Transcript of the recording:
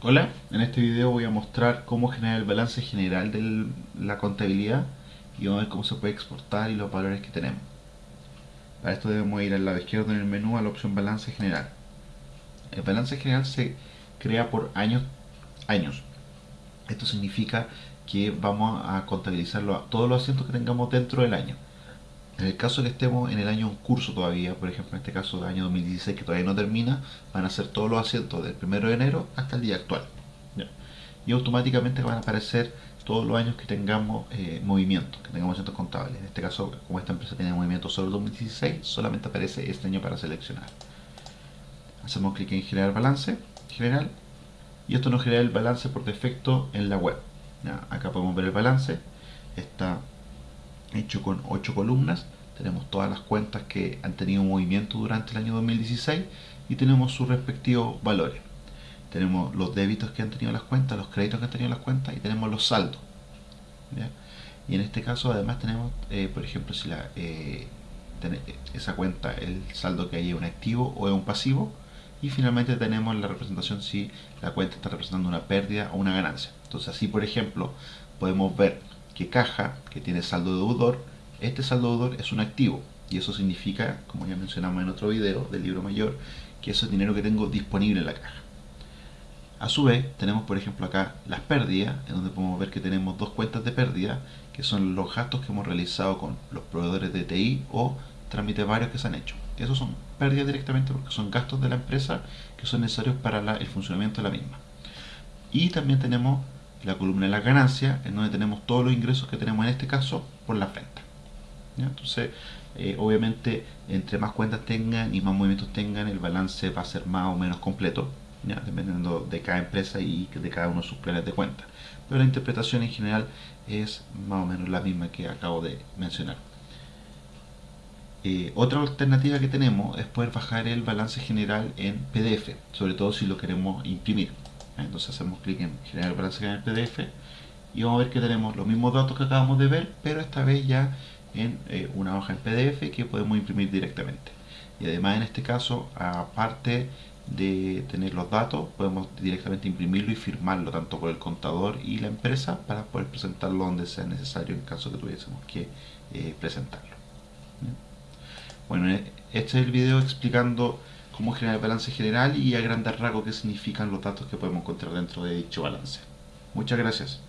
Hola, en este video voy a mostrar cómo generar el balance general de la contabilidad y vamos a ver cómo se puede exportar y los valores que tenemos. Para esto debemos ir al lado izquierdo en el menú a la opción balance general. El balance general se crea por años. años. Esto significa que vamos a contabilizar todos los asientos que tengamos dentro del año. En el caso que estemos en el año en curso todavía, por ejemplo en este caso del año 2016 que todavía no termina, van a ser todos los asientos del 1 de enero hasta el día actual. Y automáticamente van a aparecer todos los años que tengamos eh, movimiento, que tengamos asientos contables. En este caso, como esta empresa tiene movimiento solo el 2016, solamente aparece este año para seleccionar. Hacemos clic en generar balance, general, y esto nos genera el balance por defecto en la web. Acá podemos ver el balance, está hecho con 8 columnas. Tenemos todas las cuentas que han tenido movimiento durante el año 2016 y tenemos sus respectivos valores. Tenemos los débitos que han tenido las cuentas, los créditos que han tenido las cuentas y tenemos los saldos. Y en este caso además tenemos, eh, por ejemplo, si la, eh, esa cuenta, el saldo que hay es un activo o es un pasivo. Y finalmente tenemos la representación si la cuenta está representando una pérdida o una ganancia. Entonces así, por ejemplo, podemos ver que caja, que tiene saldo deudor, este saldo deudor es un activo. Y eso significa, como ya mencionamos en otro video del libro mayor, que eso es dinero que tengo disponible en la caja. A su vez, tenemos por ejemplo acá las pérdidas, en donde podemos ver que tenemos dos cuentas de pérdida, que son los gastos que hemos realizado con los proveedores de TI o trámites varios que se han hecho. Esos son pérdidas directamente porque son gastos de la empresa que son necesarios para el funcionamiento de la misma. Y también tenemos la columna de las ganancias, en donde tenemos todos los ingresos que tenemos en este caso por la venta. Entonces, eh, obviamente, entre más cuentas tengan y más movimientos tengan, el balance va a ser más o menos completo, dependiendo de cada empresa y de cada uno de sus planes de cuenta. Pero la interpretación en general es más o menos la misma que acabo de mencionar. Eh, otra alternativa que tenemos es poder bajar el balance general en PDF, sobre todo si lo queremos imprimir. Entonces hacemos clic en generar balance en el PDF y vamos a ver que tenemos los mismos datos que acabamos de ver, pero esta vez ya en eh, una hoja en PDF que podemos imprimir directamente. Y además en este caso, aparte de tener los datos, podemos directamente imprimirlo y firmarlo tanto por el contador y la empresa para poder presentarlo donde sea necesario en caso que tuviésemos que eh, presentarlo. Bueno, eh, este es el video explicando cómo generar el balance general y a grandes rasgos qué significan los datos que podemos encontrar dentro de dicho balance. Muchas gracias.